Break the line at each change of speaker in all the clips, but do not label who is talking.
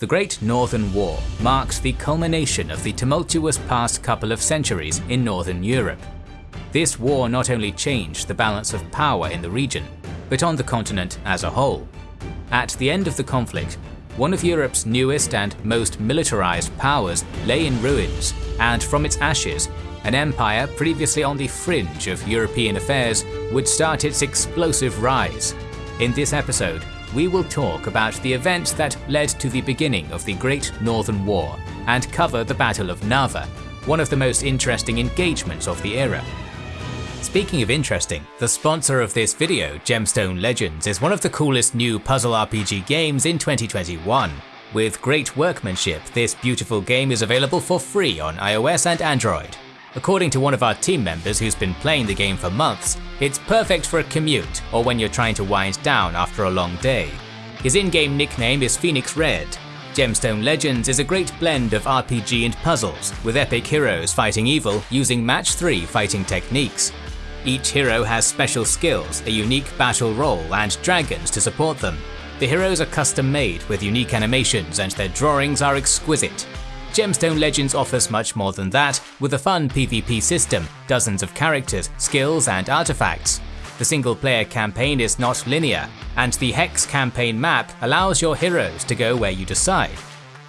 The Great Northern War marks the culmination of the tumultuous past couple of centuries in Northern Europe. This war not only changed the balance of power in the region, but on the continent as a whole. At the end of the conflict, one of Europe's newest and most militarized powers lay in ruins, and from its ashes, an empire previously on the fringe of European affairs would start its explosive rise. In this episode, we will talk about the events that led to the beginning of the Great Northern War and cover the Battle of Narva, one of the most interesting engagements of the era. Speaking of interesting, the sponsor of this video, Gemstone Legends, is one of the coolest new puzzle RPG games in 2021. With great workmanship, this beautiful game is available for free on iOS and Android. According to one of our team members who's been playing the game for months, it's perfect for a commute or when you're trying to wind down after a long day. His in-game nickname is Phoenix Red. Gemstone Legends is a great blend of RPG and puzzles, with epic heroes fighting evil using match 3 fighting techniques. Each hero has special skills, a unique battle role, and dragons to support them. The heroes are custom made with unique animations and their drawings are exquisite. Gemstone Legends offers much more than that, with a fun PvP system, dozens of characters, skills, and artifacts. The single player campaign is not linear, and the Hex campaign map allows your heroes to go where you decide.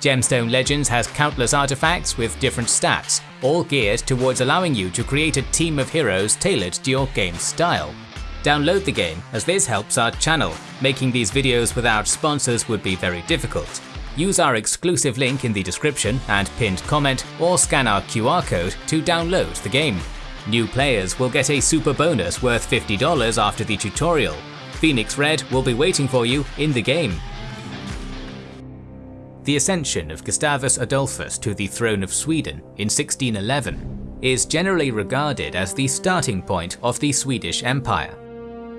Gemstone Legends has countless artifacts with different stats, all geared towards allowing you to create a team of heroes tailored to your game style. Download the game, as this helps our channel. Making these videos without sponsors would be very difficult. Use our exclusive link in the description and pinned comment or scan our QR code to download the game. New players will get a super bonus worth $50 after the tutorial. Phoenix Red will be waiting for you in the game. The ascension of Gustavus Adolphus to the throne of Sweden in 1611 is generally regarded as the starting point of the Swedish Empire.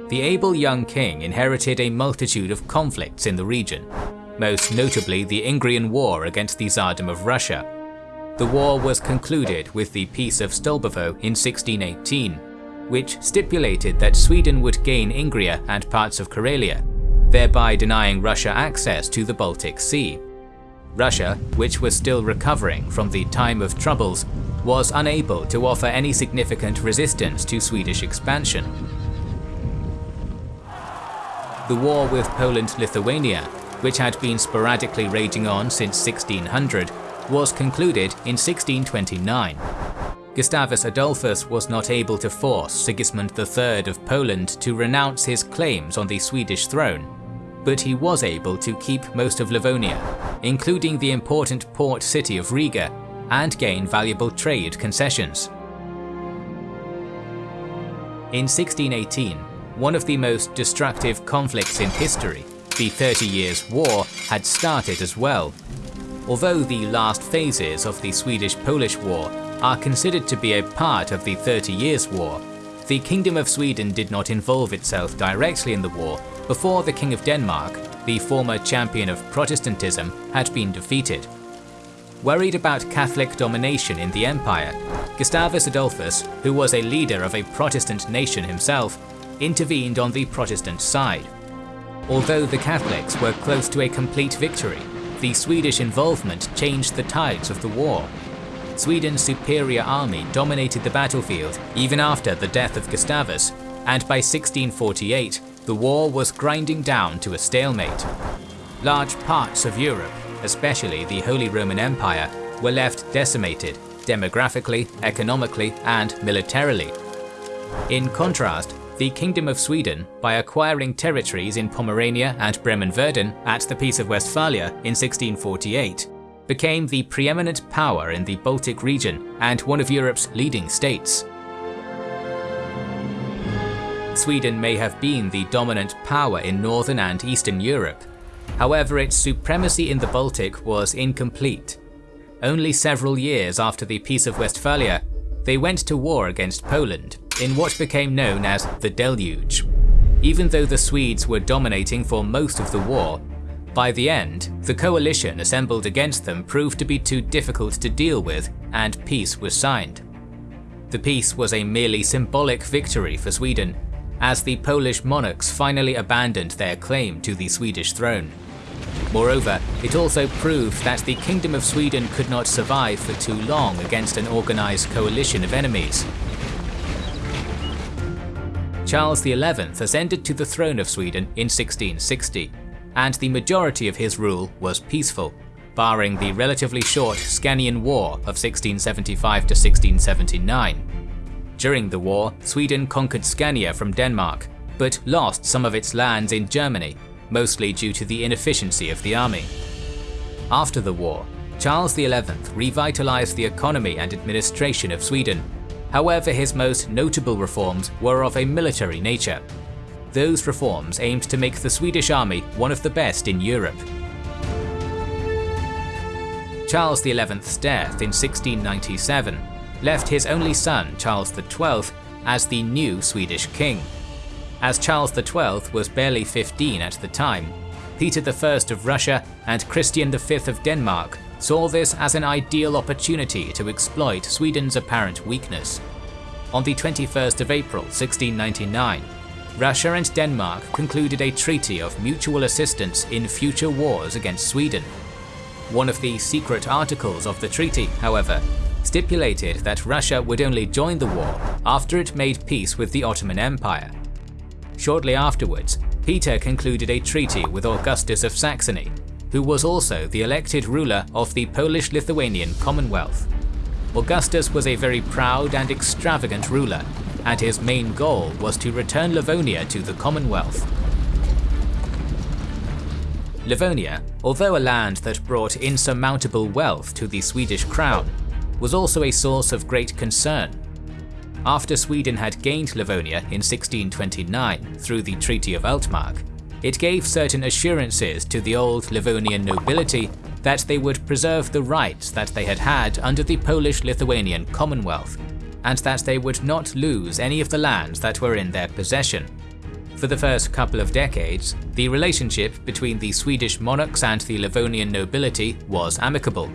The able young king inherited a multitude of conflicts in the region, most notably the Ingrian War against the Tsardom of Russia. The war was concluded with the Peace of Stolbovo in 1618, which stipulated that Sweden would gain Ingria and parts of Karelia, thereby denying Russia access to the Baltic Sea. Russia, which was still recovering from the time of troubles, was unable to offer any significant resistance to Swedish expansion. The war with Poland-Lithuania, which had been sporadically raging on since 1600, was concluded in 1629. Gustavus Adolphus was not able to force Sigismund III of Poland to renounce his claims on the Swedish throne, but he was able to keep most of Livonia, including the important port city of Riga, and gain valuable trade concessions. In 1618, one of the most destructive conflicts in history, the Thirty Years' War, had started as well. Although the last phases of the Swedish-Polish War are considered to be a part of the Thirty Years' War, the Kingdom of Sweden did not involve itself directly in the war before the King of Denmark, the former champion of Protestantism, had been defeated. Worried about Catholic domination in the empire, Gustavus Adolphus, who was a leader of a Protestant nation himself, intervened on the Protestant side. Although the Catholics were close to a complete victory, the Swedish involvement changed the tides of the war. Sweden's superior army dominated the battlefield even after the death of Gustavus, and by 1648 the war was grinding down to a stalemate. Large parts of Europe, especially the Holy Roman Empire, were left decimated demographically, economically, and militarily. In contrast, the Kingdom of Sweden, by acquiring territories in Pomerania and Bremen-Verden at the Peace of Westphalia in 1648, became the preeminent power in the Baltic region and one of Europe's leading states. Sweden may have been the dominant power in Northern and Eastern Europe. However, its supremacy in the Baltic was incomplete. Only several years after the Peace of Westphalia, they went to war against Poland in what became known as the Deluge. Even though the Swedes were dominating for most of the war, by the end, the coalition assembled against them proved to be too difficult to deal with, and peace was signed. The peace was a merely symbolic victory for Sweden, as the Polish monarchs finally abandoned their claim to the Swedish throne. Moreover, it also proved that the Kingdom of Sweden could not survive for too long against an organized coalition of enemies. Charles XI ascended to the throne of Sweden in 1660, and the majority of his rule was peaceful, barring the relatively short Scanian War of 1675 to 1679. During the war, Sweden conquered Scania from Denmark, but lost some of its lands in Germany, mostly due to the inefficiency of the army. After the war, Charles XI revitalized the economy and administration of Sweden. However, his most notable reforms were of a military nature. Those reforms aimed to make the Swedish army one of the best in Europe. Charles XI's death in 1697 left his only son, Charles XII, as the new Swedish king. As Charles XII was barely 15 at the time, Peter I of Russia and Christian V of Denmark saw this as an ideal opportunity to exploit Sweden's apparent weakness. On the 21st of April 1699, Russia and Denmark concluded a treaty of mutual assistance in future wars against Sweden. One of the secret articles of the treaty, however, stipulated that Russia would only join the war after it made peace with the Ottoman Empire. Shortly afterwards, Peter concluded a treaty with Augustus of Saxony, who was also the elected ruler of the Polish-Lithuanian Commonwealth. Augustus was a very proud and extravagant ruler, and his main goal was to return Livonia to the Commonwealth. Livonia, although a land that brought insurmountable wealth to the Swedish crown, was also a source of great concern. After Sweden had gained Livonia in 1629 through the Treaty of Altmark, it gave certain assurances to the old Livonian nobility that they would preserve the rights that they had had under the Polish-Lithuanian Commonwealth, and that they would not lose any of the lands that were in their possession. For the first couple of decades, the relationship between the Swedish monarchs and the Livonian nobility was amicable.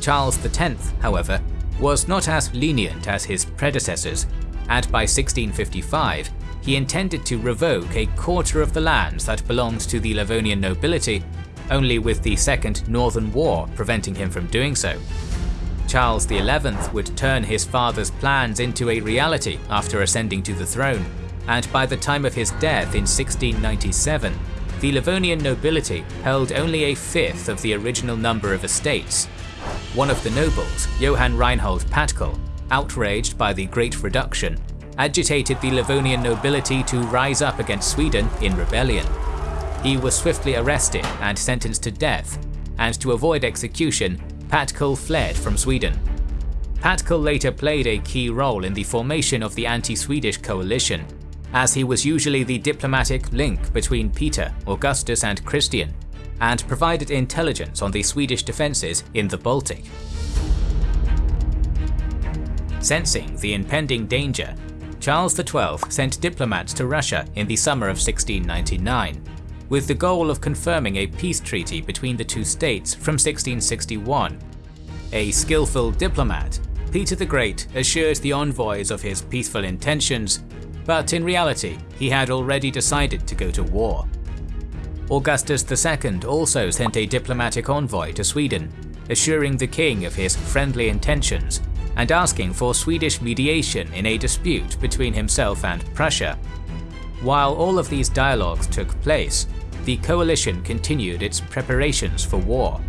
Charles X, however, was not as lenient as his predecessors, and by 1655 he intended to revoke a quarter of the lands that belonged to the Livonian nobility, only with the Second Northern War preventing him from doing so. Charles XI would turn his father's plans into a reality after ascending to the throne, and by the time of his death in 1697, the Livonian nobility held only a fifth of the original number of estates. One of the nobles, Johann Reinhold Patkul, outraged by the Great Reduction, agitated the Livonian nobility to rise up against Sweden in rebellion. He was swiftly arrested and sentenced to death, and to avoid execution, Patkul fled from Sweden. Patkul later played a key role in the formation of the anti-Swedish coalition, as he was usually the diplomatic link between Peter, Augustus and Christian, and provided intelligence on the Swedish defences in the Baltic. Sensing the impending danger, Charles XII sent diplomats to Russia in the summer of 1699, with the goal of confirming a peace treaty between the two states from 1661. A skillful diplomat, Peter the Great assured the envoys of his peaceful intentions but in reality he had already decided to go to war. Augustus II also sent a diplomatic envoy to Sweden, assuring the king of his friendly intentions and asking for Swedish mediation in a dispute between himself and Prussia. While all of these dialogues took place, the coalition continued its preparations for war.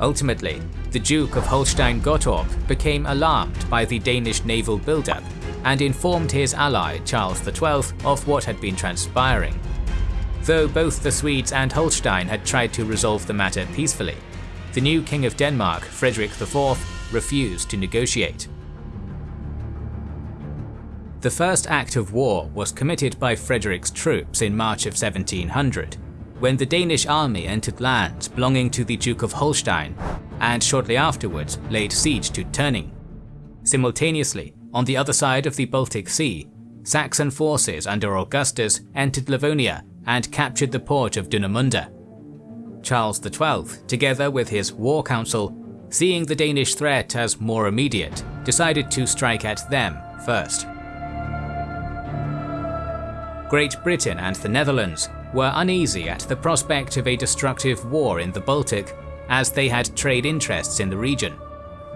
Ultimately, the Duke of Holstein-Gottorp became alarmed by the Danish naval buildup and informed his ally Charles XII of what had been transpiring. Though both the Swedes and Holstein had tried to resolve the matter peacefully, the new King of Denmark, Frederick IV, refused to negotiate. The first act of war was committed by Frederick's troops in March of 1700, when the Danish army entered lands belonging to the Duke of Holstein, and shortly afterwards laid siege to Tønning. Simultaneously, on the other side of the Baltic Sea, Saxon forces under Augustus entered Livonia and captured the port of Dunemunde. Charles XII, together with his war council, seeing the Danish threat as more immediate, decided to strike at them first. Great Britain and the Netherlands were uneasy at the prospect of a destructive war in the Baltic, as they had trade interests in the region.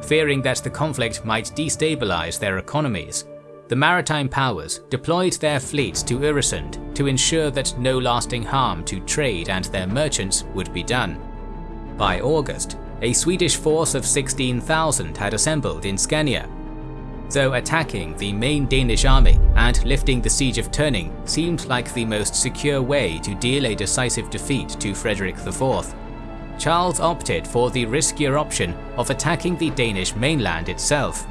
Fearing that the conflict might destabilize their economies, the maritime powers deployed their fleets to Øresund to ensure that no lasting harm to trade and their merchants would be done. By August, a Swedish force of 16,000 had assembled in Scania. Though attacking the main Danish army and lifting the siege of Tønning seemed like the most secure way to deal a decisive defeat to Frederick IV, Charles opted for the riskier option of attacking the Danish mainland itself.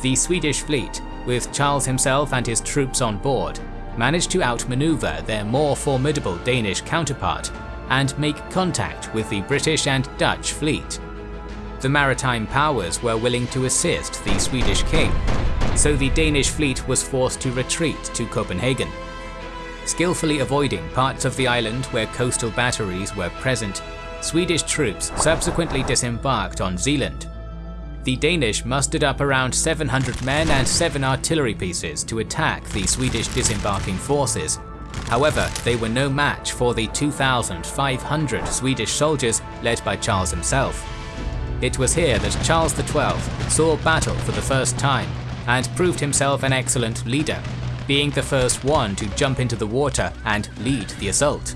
The Swedish fleet with Charles himself and his troops on board, managed to outmaneuver their more formidable Danish counterpart and make contact with the British and Dutch fleet. The maritime powers were willing to assist the Swedish king, so the Danish fleet was forced to retreat to Copenhagen. Skillfully avoiding parts of the island where coastal batteries were present, Swedish troops subsequently disembarked on Zealand the Danish mustered up around 700 men and 7 artillery pieces to attack the Swedish disembarking forces. However, they were no match for the 2,500 Swedish soldiers led by Charles himself. It was here that Charles XII saw battle for the first time and proved himself an excellent leader, being the first one to jump into the water and lead the assault.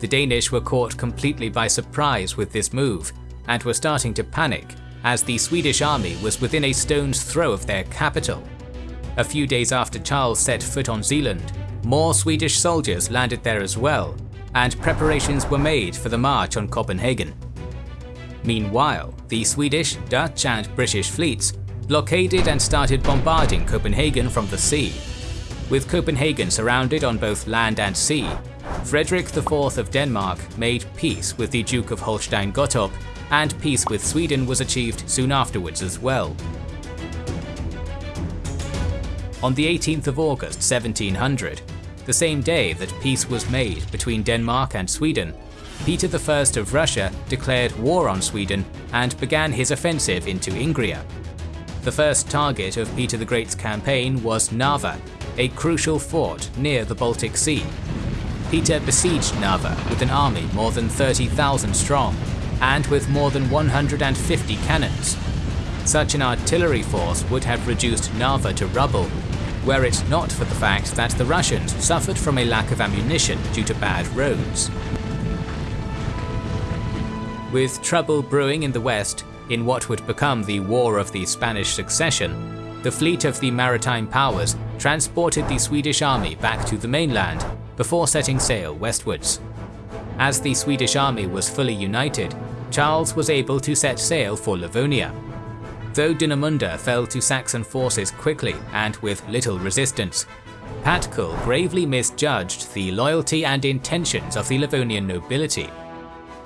The Danish were caught completely by surprise with this move, and were starting to panic as the Swedish army was within a stone's throw of their capital. A few days after Charles set foot on Zealand, more Swedish soldiers landed there as well, and preparations were made for the march on Copenhagen. Meanwhile, the Swedish, Dutch and British fleets blockaded and started bombarding Copenhagen from the sea. With Copenhagen surrounded on both land and sea, Frederick IV of Denmark made peace with the Duke of Holstein-Gottorp and peace with Sweden was achieved soon afterwards as well. On the 18th of August 1700, the same day that peace was made between Denmark and Sweden, Peter I of Russia declared war on Sweden and began his offensive into Ingria. The first target of Peter the Great's campaign was Narva, a crucial fort near the Baltic Sea. Peter besieged Narva with an army more than 30,000 strong and with more than 150 cannons. Such an artillery force would have reduced Narva to rubble, were it not for the fact that the Russians suffered from a lack of ammunition due to bad roads. With trouble brewing in the west, in what would become the War of the Spanish Succession, the fleet of the maritime powers transported the Swedish army back to the mainland before setting sail westwards. As the Swedish army was fully united, Charles was able to set sail for Livonia. Though Dinamunda fell to Saxon forces quickly and with little resistance, Patkul gravely misjudged the loyalty and intentions of the Livonian nobility.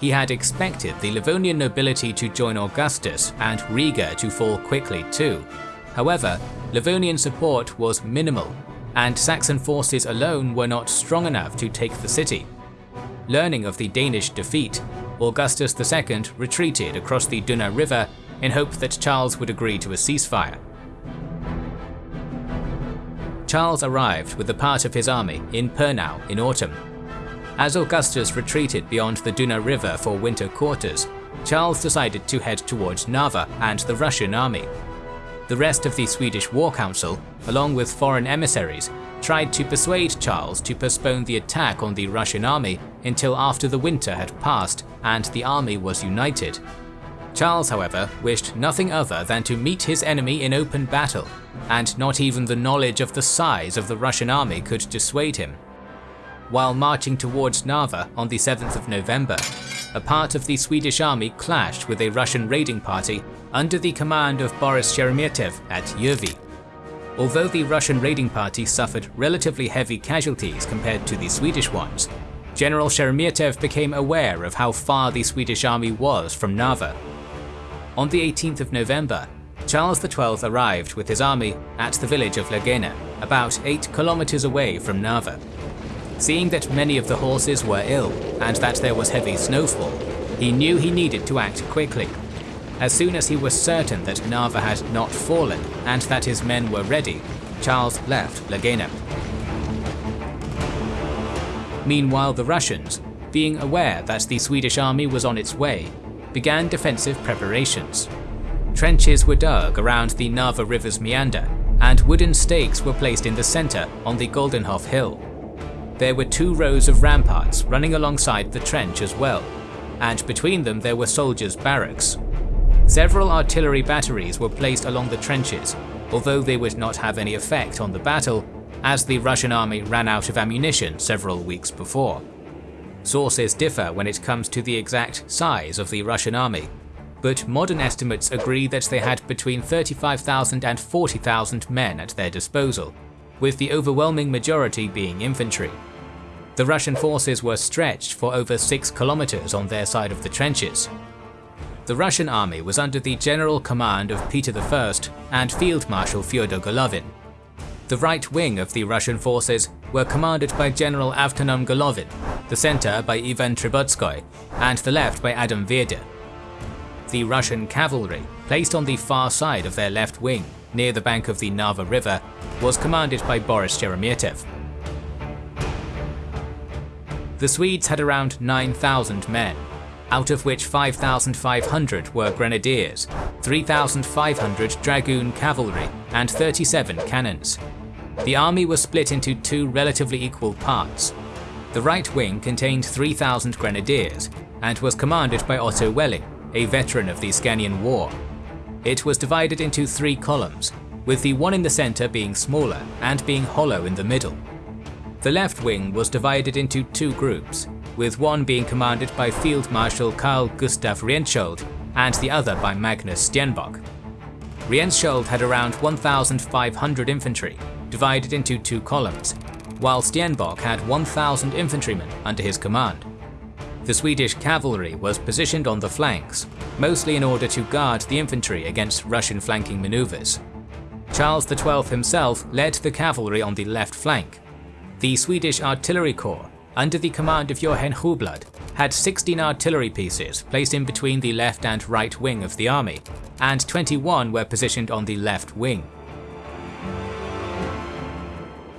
He had expected the Livonian nobility to join Augustus and Riga to fall quickly too. However, Livonian support was minimal, and Saxon forces alone were not strong enough to take the city. Learning of the Danish defeat, Augustus II retreated across the Duna River in hope that Charles would agree to a ceasefire. Charles arrived with a part of his army in Pernau in autumn. As Augustus retreated beyond the Duna River for winter quarters, Charles decided to head towards Narva and the Russian army. The rest of the Swedish War Council, along with foreign emissaries, tried to persuade Charles to postpone the attack on the Russian army until after the winter had passed and the army was united. Charles, however, wished nothing other than to meet his enemy in open battle, and not even the knowledge of the size of the Russian army could dissuade him. While marching towards Narva on the 7th of November, a part of the Swedish army clashed with a Russian raiding party under the command of Boris Sheremetev at Jõhvi. Although the Russian raiding party suffered relatively heavy casualties compared to the Swedish ones, General Sheremetev became aware of how far the Swedish army was from Narva. On the 18th of November, Charles XII arrived with his army at the village of Lagena, about 8 kilometers away from Narva. Seeing that many of the horses were ill and that there was heavy snowfall, he knew he needed to act quickly as soon as he was certain that Narva had not fallen and that his men were ready, Charles left Lagena. Meanwhile the Russians, being aware that the Swedish army was on its way, began defensive preparations. Trenches were dug around the Narva River's meander, and wooden stakes were placed in the centre on the Goldenhof Hill. There were two rows of ramparts running alongside the trench as well, and between them there were soldiers' barracks. Several artillery batteries were placed along the trenches, although they would not have any effect on the battle, as the Russian army ran out of ammunition several weeks before. Sources differ when it comes to the exact size of the Russian army, but modern estimates agree that they had between 35,000 and 40,000 men at their disposal, with the overwhelming majority being infantry. The Russian forces were stretched for over 6 kilometers on their side of the trenches. The Russian army was under the general command of Peter I and Field Marshal Fyodor Golovin. The right wing of the Russian forces were commanded by General Avtonom Golovin, the center by Ivan Trubetskoy, and the left by Adam Vierder. The Russian cavalry, placed on the far side of their left wing, near the bank of the Narva River, was commanded by Boris Sheremetev. The Swedes had around 9,000 men, out of which 5,500 were grenadiers, 3,500 dragoon cavalry, and 37 cannons. The army was split into two relatively equal parts. The right wing contained 3,000 grenadiers, and was commanded by Otto Vellingk, a veteran of the Scanian War. It was divided into three columns, with the one in the centre being smaller and being hollow in the middle. The left wing was divided into two groups, with one being commanded by Field Marshal Karl Gustav Rehnskiöld and the other by Magnus Stenbock. Rehnskiöld had around 1,500 infantry, divided into two columns, while Stenbock had 1,000 infantrymen under his command. The Swedish cavalry was positioned on the flanks, mostly in order to guard the infantry against Russian flanking maneuvers. Charles XII himself led the cavalry on the left flank, the Swedish Artillery Corps, under the command of Johan Hovland, had 16 artillery pieces placed in between the left and right wing of the army, and 21 were positioned on the left wing.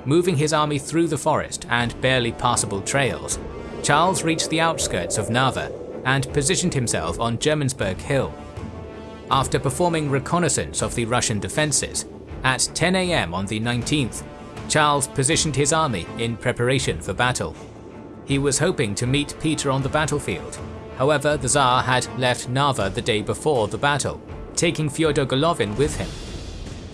Moving his army through the forest and barely passable trails, Charles reached the outskirts of Narva and positioned himself on Germansberg Hill. After performing reconnaissance of the Russian defences, at 10 am on the 19th, Charles positioned his army in preparation for battle. He was hoping to meet Peter on the battlefield. However, the Tsar had left Narva the day before the battle, taking Fyodor Golovin with him.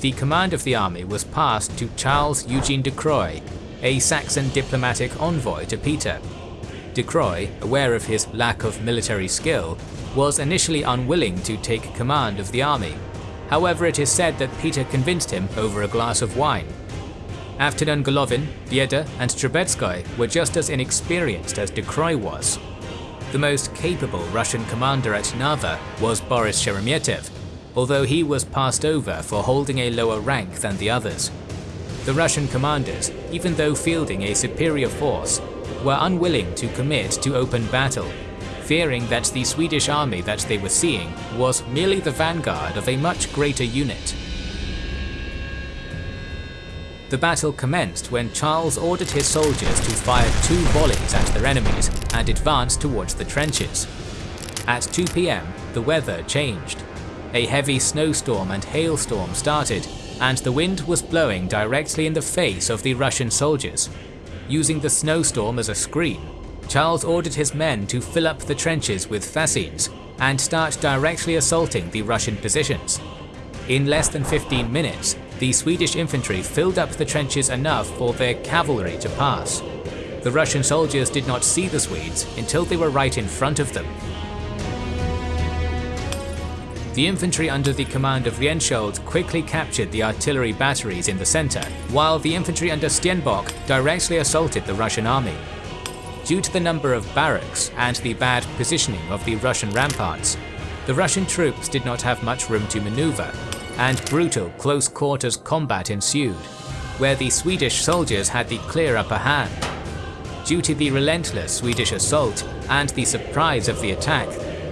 The command of the army was passed to Charles Eugene de Croy, a Saxon diplomatic envoy to Peter. De Croy, aware of his lack of military skill, was initially unwilling to take command of the army. However, it is said that Peter convinced him over a glass of wine Avtonom Golovin, Vierder, and Trubetskoy were just as inexperienced as De Croy was. The most capable Russian commander at Narva was Boris Sheremetev, although he was passed over for holding a lower rank than the others. The Russian commanders, even though fielding a superior force, were unwilling to commit to open battle, fearing that the Swedish army that they were seeing was merely the vanguard of a much greater unit. The battle commenced when Charles ordered his soldiers to fire two volleys at their enemies and advance towards the trenches. At 2 pm, the weather changed. A heavy snowstorm and hailstorm started, and the wind was blowing directly in the face of the Russian soldiers. Using the snowstorm as a screen, Charles ordered his men to fill up the trenches with fascines and start directly assaulting the Russian positions. In less than 15 minutes, the Swedish infantry filled up the trenches enough for their cavalry to pass. The Russian soldiers did not see the Swedes until they were right in front of them. The infantry under the command of Rehnskiöld quickly captured the artillery batteries in the center, while the infantry under Stenbock directly assaulted the Russian army. Due to the number of barracks and the bad positioning of the Russian ramparts, the Russian troops did not have much room to maneuver and brutal close-quarters combat ensued, where the Swedish soldiers had the clear upper hand. Due to the relentless Swedish assault and the surprise of the attack,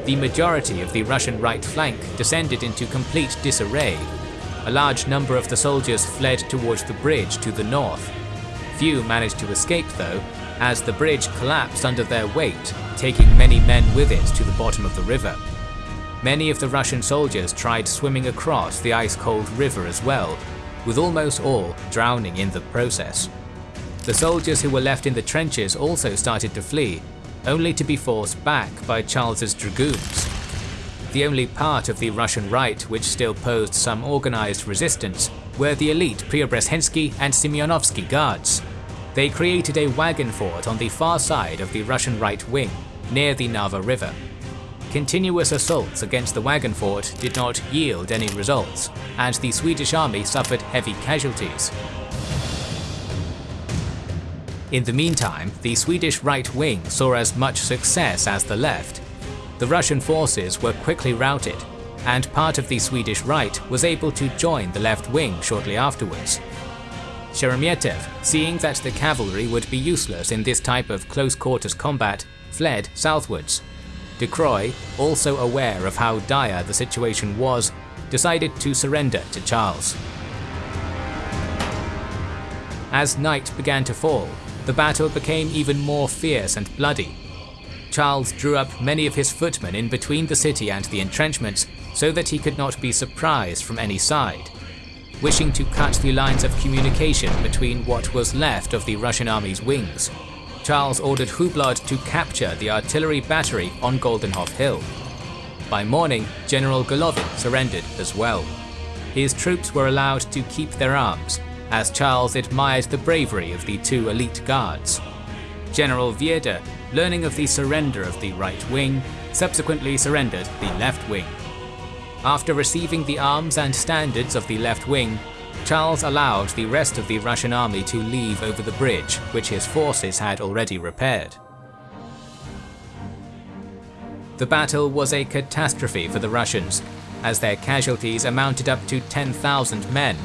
the majority of the Russian right flank descended into complete disarray. A large number of the soldiers fled towards the bridge to the north. Few managed to escape though, as the bridge collapsed under their weight, taking many men with it to the bottom of the river. Many of the Russian soldiers tried swimming across the ice-cold river as well, with almost all drowning in the process. The soldiers who were left in the trenches also started to flee, only to be forced back by Charles's dragoons. The only part of the Russian right which still posed some organized resistance were the elite Preobrazhensky and Semyonovsky guards. They created a wagon fort on the far side of the Russian right wing, near the Narva River. Continuous assaults against the wagon fort did not yield any results, and the Swedish army suffered heavy casualties. In the meantime, the Swedish right wing saw as much success as the left. The Russian forces were quickly routed, and part of the Swedish right was able to join the left wing shortly afterwards. Sheremetev, seeing that the cavalry would be useless in this type of close-quarters combat, fled southwards. De Croy, also aware of how dire the situation was, decided to surrender to Charles. As night began to fall, the battle became even more fierce and bloody. Charles drew up many of his footmen in between the city and the entrenchments so that he could not be surprised from any side. Wishing to cut the lines of communication between what was left of the Russian army's wings, Charles ordered Hublot to capture the artillery battery on Goldenhof Hill. By morning, General Golovin surrendered as well. His troops were allowed to keep their arms, as Charles admired the bravery of the two elite guards. General Wiede, learning of the surrender of the right wing, subsequently surrendered the left wing. After receiving the arms and standards of the left wing, Charles allowed the rest of the Russian army to leave over the bridge, which his forces had already repaired. The battle was a catastrophe for the Russians, as their casualties amounted up to 10,000 men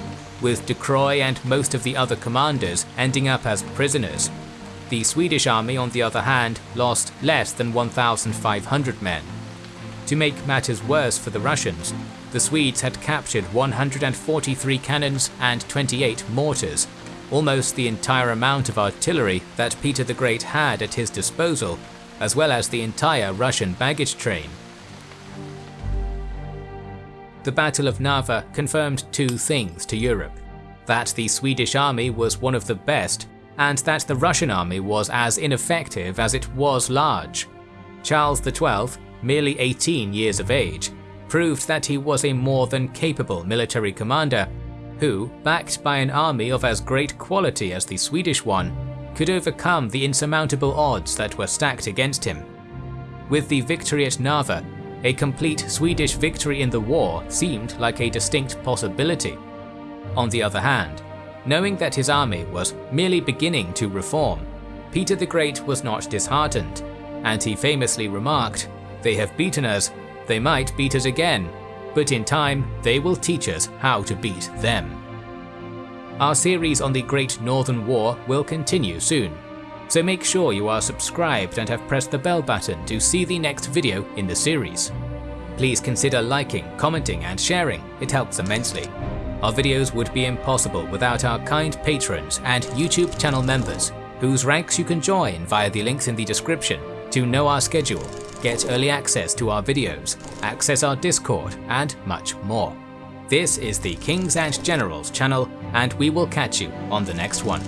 with De and most of the other commanders ending up as prisoners. The Swedish army, on the other hand, lost less than 1,500 men. To make matters worse for the Russians, the Swedes had captured 143 cannons and 28 mortars, almost the entire amount of artillery that Peter the Great had at his disposal, as well as the entire Russian baggage train. The Battle of Narva confirmed two things to Europe. That the Swedish army was one of the best, and that the Russian army was as ineffective as it was large. Charles XII, merely 18 years of age, proved that he was a more than capable military commander, who, backed by an army of as great quality as the Swedish one, could overcome the insurmountable odds that were stacked against him. With the victory at Narva, a complete Swedish victory in the war seemed like a distinct possibility. On the other hand, knowing that his army was merely beginning to reform, Peter the Great was not disheartened, and he famously remarked, They have beaten us, they might beat us again, but in time they will teach us how to beat them. Our series on the Great Northern War will continue soon, so make sure you are subscribed and have pressed the bell button to see the next video in the series. Please consider liking, commenting and sharing, it helps immensely. Our videos would be impossible without our kind patrons and YouTube channel members, whose ranks you can join via the links in the description to know our schedule, get early access to our videos, access our Discord, and much more. This is the Kings and Generals channel, and we will catch you on the next one.